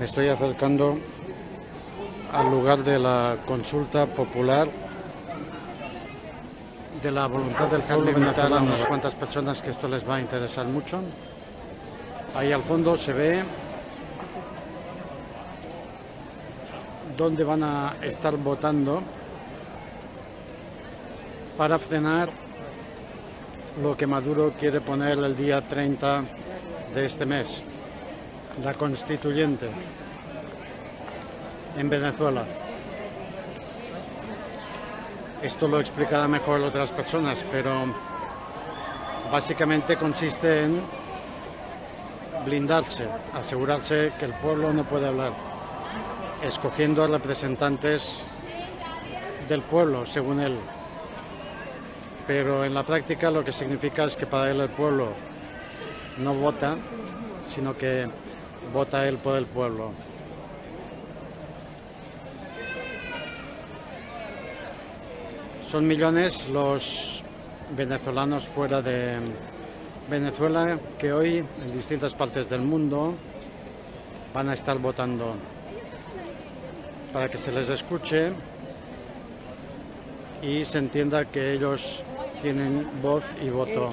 Me estoy acercando al lugar de la consulta popular de la voluntad del pueblo venezolano a unas cuantas personas que esto les va a interesar mucho. Ahí al fondo se ve dónde van a estar votando para frenar lo que Maduro quiere poner el día 30 de este mes, la constituyente en Venezuela. Esto lo explicará mejor otras personas, pero básicamente consiste en blindarse, asegurarse que el pueblo no puede hablar, escogiendo a representantes del pueblo, según él. Pero en la práctica lo que significa es que para él el pueblo no vota, sino que vota él por el pueblo. Son millones los venezolanos fuera de Venezuela que hoy en distintas partes del mundo van a estar votando para que se les escuche y se entienda que ellos tienen voz y voto.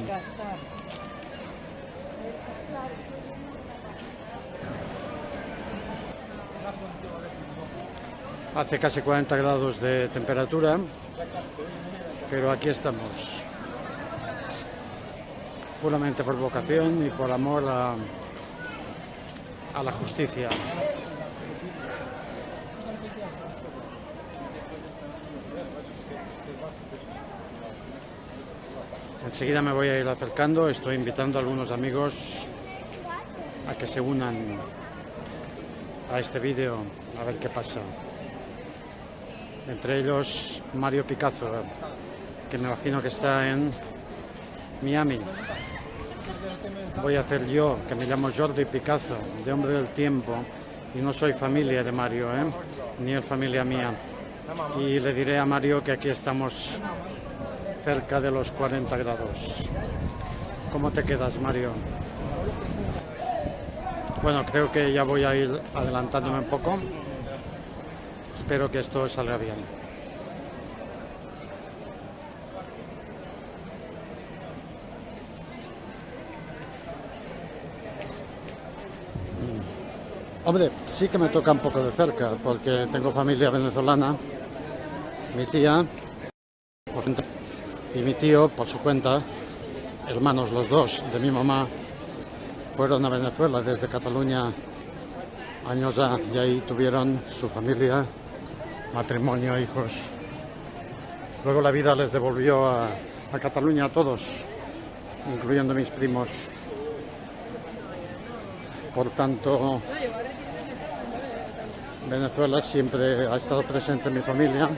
Hace casi 40 grados de temperatura, pero aquí estamos. Puramente por vocación y por amor a, la justicia. Enseguida me voy a ir acercando, estoy invitando a algunos amigos a que se unan a este vídeo, a ver qué pasa. Entre ellos Mario Picasso, que me imagino que está en Miami. Voy a hacer yo, que me llamo Jordi Picasso, de Hombre del Tiempo, y no soy familia de Mario, ¿eh? ni es familia mía. Y le diré a Mario que aquí estamos cerca de los 40 grados. ¿Cómo te quedas, Mario? Bueno, creo que ya voy a ir adelantándome un poco. Espero que esto salga bien. Hombre, sí que me toca un poco de cerca, porque tengo familia venezolana, mi tía, y mi tío, por su cuenta, hermanos los dos de mi mamá, fueron a Venezuela desde Cataluña años ya y ahí tuvieron su familia, matrimonio, hijos. Luego la vida les devolvió a, Cataluña a todos, incluyendo mis primos. Por tanto, Venezuela siempre ha estado presente en mi familia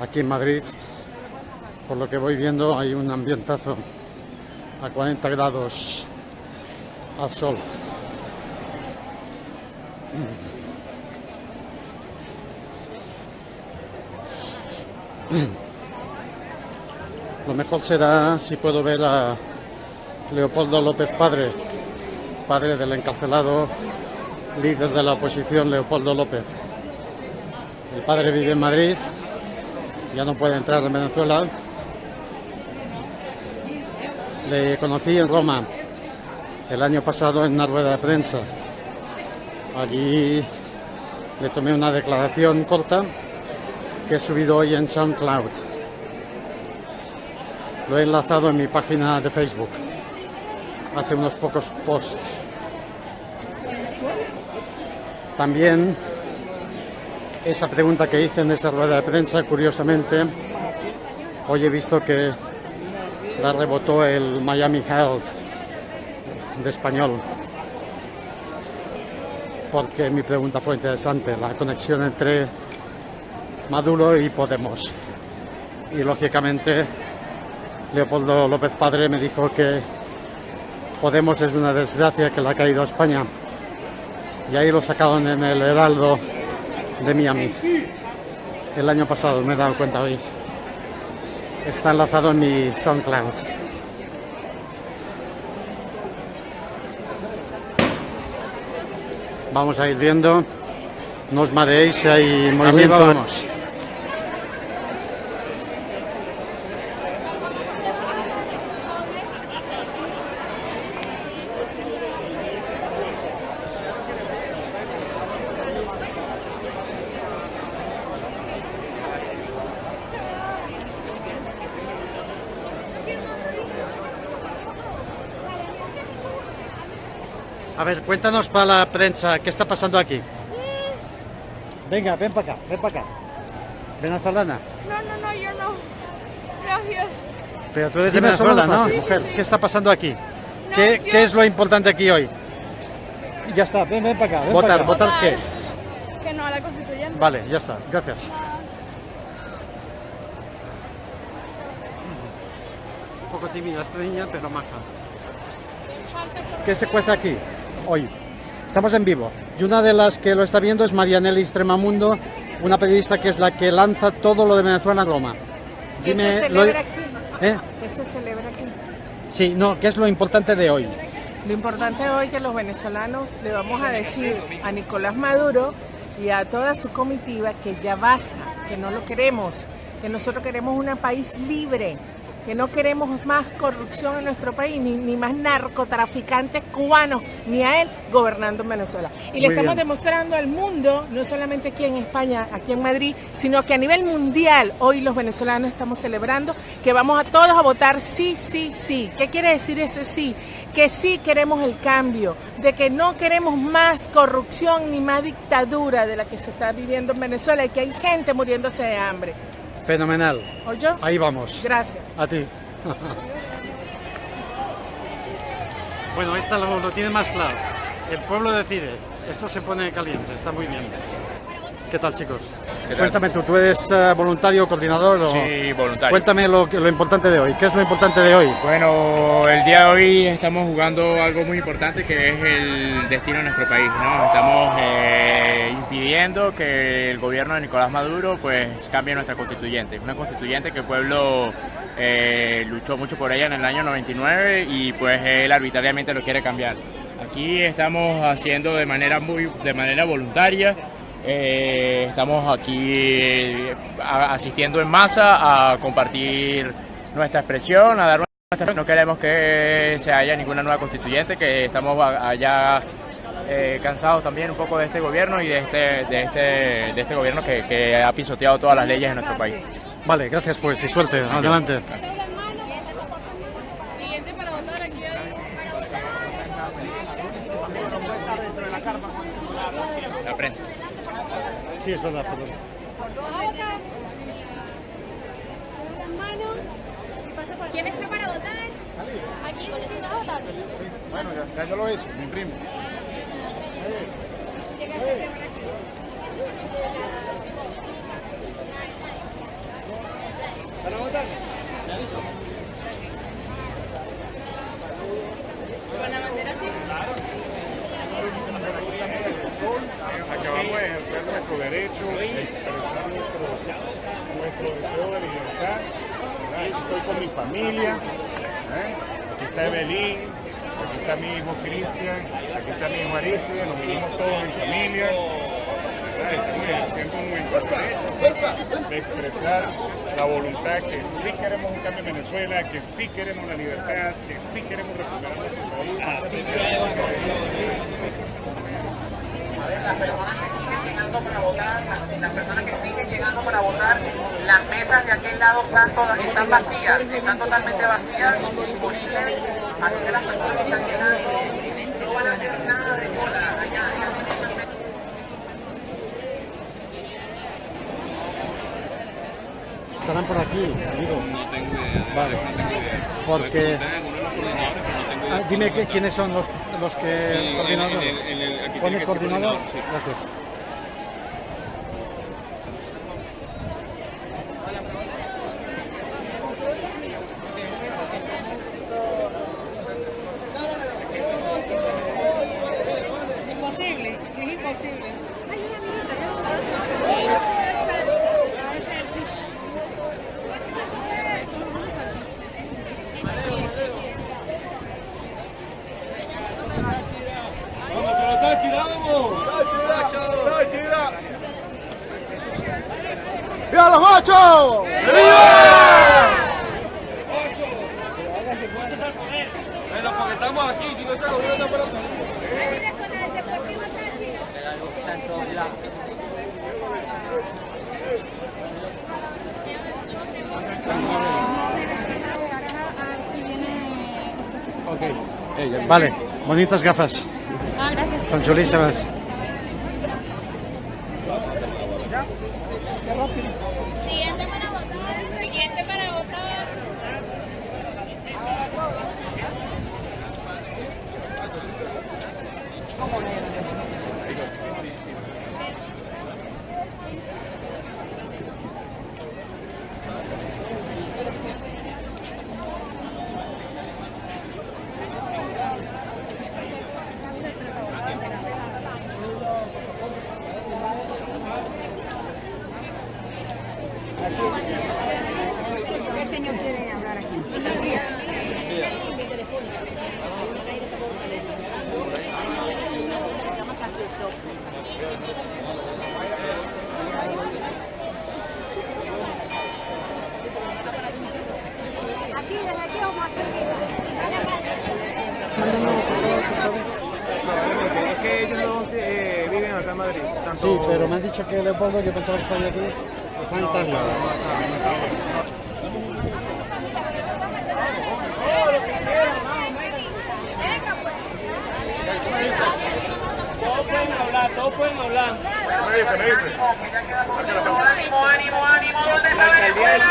Aquí en Madrid, por lo que voy viendo, hay un ambientazo a 40 grados al sol. Lo mejor será si puedo ver a Leopoldo López Padre, padre del encarcelado líder de la oposición Leopoldo López. El padre vive en Madrid ya no puede entrar en Venezuela. Le conocí en Roma el año pasado en una rueda de prensa. Allí le tomé una declaración corta que he subido hoy en SoundCloud. Lo he enlazado en mi página de Facebook hace unos pocos posts. También esa pregunta que hice en esa rueda de prensa, curiosamente, hoy he visto que la rebotó el Miami Herald de español. Porque mi pregunta fue interesante, la conexión entre Maduro y Podemos. Y lógicamente Leopoldo López Padre me dijo que Podemos es una desgracia que le ha caído a España. Y ahí lo sacaron en el Heraldo de Miami. El año pasado me he dado cuenta hoy. Está enlazado en mi SoundCloud. Vamos a ir viendo. No os mareéis, hay movimiento. Vamos. A ver, cuéntanos para la prensa, ¿qué está pasando aquí? Venga, ven para acá, ven para acá. Venezolana. No, no, no, yo no. Gracias. Pero tú eres de Venezuela, ¿no? Mujer, ¿qué está pasando aquí? ¿Qué, yo- ¿Qué es lo importante aquí hoy? Ya está, ven, ven para acá. Ven Votar, para acá. ¿votar qué? Que no a la constituyente. Vale, ya está, gracias. Un poco tímida esta niña, pero maja. ¿Qué se cuece aquí hoy? Estamos en vivo. Y una de las que lo está viendo es Marianelli Extremamundo, una periodista que es la que lanza todo lo de Venezuela en Roma. ¿Qué se lo- celebra aquí? ¿Eh? ¿Qué se celebra aquí? Sí, no, ¿qué es lo importante de hoy? Lo importante hoy es que los venezolanos le vamos a decir a Nicolás Maduro y a toda su comitiva que ya basta, que no lo queremos, que nosotros queremos un país libre, que no queremos más corrupción en nuestro país, ni, ni más narcotraficantes cubanos, ni a él gobernando en Venezuela. Y le estamos bien. demostrando al mundo, no solamente aquí en España, aquí en Madrid, sino que a nivel mundial, hoy los venezolanos estamos celebrando que vamos a todos a votar sí, sí, sí. ¿Qué quiere decir ese sí? Que sí queremos el cambio, de que no queremos más corrupción ni más dictadura de la que se está viviendo en Venezuela y que hay gente muriéndose de hambre. Fenomenal. ¿Oye? Ahí vamos. Gracias. A ti. bueno, esta lo, lo tiene más claro. El pueblo decide. Esto se pone caliente, está muy bien. ¿Qué tal, chicos? tal? Cuéntame tú, ¿tú eres eh, voluntario, coordinador o...? Sí, voluntario. Cuéntame lo, lo importante de hoy. ¿Qué es lo importante de hoy? Bueno, el día de hoy estamos jugando algo muy importante que es el destino de nuestro país, ¿no? Estamos eh, impidiendo que el gobierno de Nicolás Maduro pues cambie nuestra constituyente. Una constituyente que el pueblo eh, luchó mucho por ella en el año 99 y pues él arbitrariamente lo quiere cambiar. Aquí estamos haciendo de manera muy de manera voluntaria. Eh, estamos aquí eh, asistiendo en masa a compartir nuestra expresión, a dar nuestra no queremos que se haya ninguna nueva constituyente, que estamos a- allá eh, cansados también un poco de este gobierno y de este, de este, de este gobierno que, que ha pisoteado todas las leyes en nuestro país. Vale, gracias pues y suerte. Adelante. La prensa. Sí, es verdad, perdón. ¿Quién está para votar? Aquí, ¿con eso a votar? Bueno, ya, yo lo hice, mi primo. Con la bandera así. Acabamos de ejercer nuestro derecho, de expresar nuestro, nuestro deseo de libertad. ¿verdad? Aquí estoy con mi familia. ¿eh? Aquí está Evelyn, aquí está mi hijo Cristian, aquí está mi hijo Aristide, nos vinimos todos en familia. ejerciendo nuestro derecho de expresar la voluntad que sí queremos un cambio en Venezuela, que sí queremos la libertad, que sí queremos recuperar nuestro país. Así las personas que siguen llegando para votar, las personas que siguen llegando para votar, las mesas de aquel lado están, todas, están vacías, están totalmente vacías, porque así que las personas que están llegando no van a hacer nada de cola allá. Estarán por aquí, digo. No tengo idea. de Vale. No tengo idea. Porque-. Ah, dime que- quiénes son los, los que... Sí, en el- en el- aquí Pone coordinador. coordinador, sí. Gracias. Imposible, es imposible. ¡Vamos a votar, Chira, vamos! ¡Viva los ocho! Bueno, porque estamos aquí, si no se gobierno no para Mira con el Deportivo Táchira. Vale, bonitas gafas. Ah, gracias. Son chulísimas. ¿Qué señor quiere hablar aquí? Aquí, desde aquí vamos a hacer Es que ellos dos eh, viven acá en Madrid. Tanto... Sí, pero me han dicho que Leopoldo, yo pensaba que estaba aquí, está en Italia. Me dice, me dice. ánimo, ánimo, ánimo, ¿dónde está Venezuela?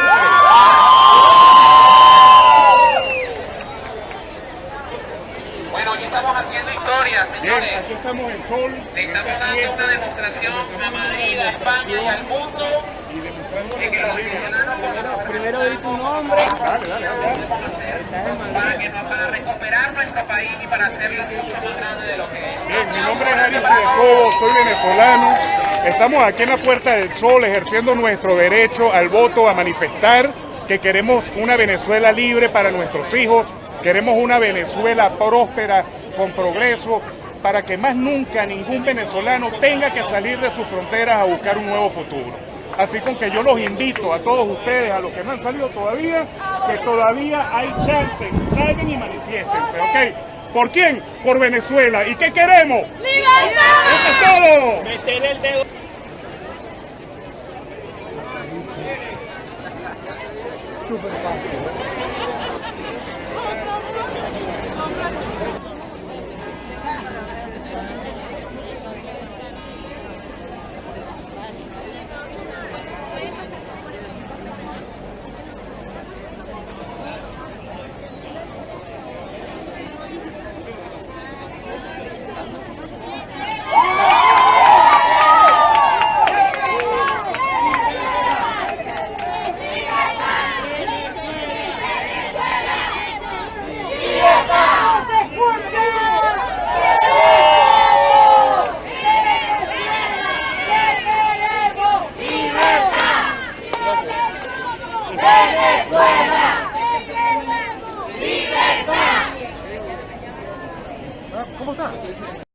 Bueno, hoy estamos haciendo historia, Bien, señores. aquí estamos en Sol, Le estamos esta dando una demostración a Madrid, a España y al mundo y demostrando de que los Primero di tu nombre. Dale, dale, dale. para, que no- para recuperar nuestro país y para hacerlo mucho más grande de lo que es. Bien, mi nombre es Ari Jacobo, soy venezolano. Estamos aquí en la Puerta del Sol ejerciendo nuestro derecho al voto, a manifestar que queremos una Venezuela libre para nuestros hijos, queremos una Venezuela próspera, con progreso, para que más nunca ningún venezolano tenga que salir de sus fronteras a buscar un nuevo futuro. Así con que yo los invito a todos ustedes, a los que no han salido todavía, que todavía hay chances, salgan y manifiéstense, ¿ok? ¿Por quién? Por Venezuela. ¿Y qué queremos? ¡Eso es todo! El dedo. Súper fácil. Thank you. друзья.